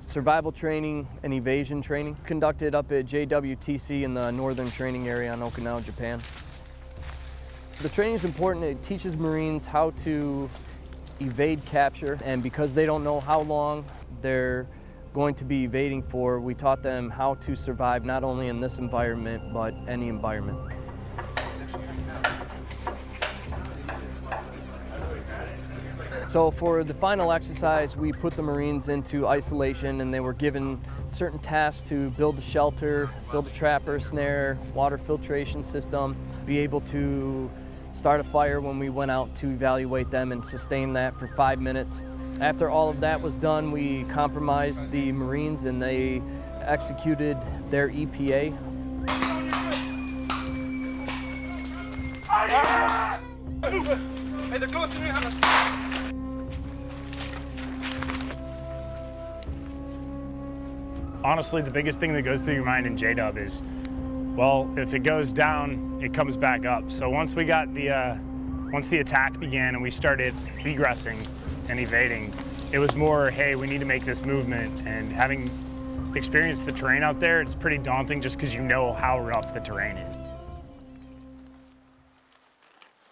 survival training and evasion training conducted up at JWTC in the northern training area on Okinawa, Japan. The training is important. It teaches Marines how to evade capture and because they don't know how long they're going to be evading for, we taught them how to survive not only in this environment but any environment. So for the final exercise, we put the Marines into isolation and they were given certain tasks to build a shelter, build a trap trapper, snare, water filtration system, be able to start a fire when we went out to evaluate them and sustain that for five minutes. After all of that was done, we compromised the Marines and they executed their EPA. Hey, they're honestly, the biggest thing that goes through your mind in J-Dub is, well, if it goes down, it comes back up. So once we got the, uh, once the attack began and we started egressing and evading, it was more, hey, we need to make this movement. And having experienced the terrain out there, it's pretty daunting just because you know how rough the terrain is.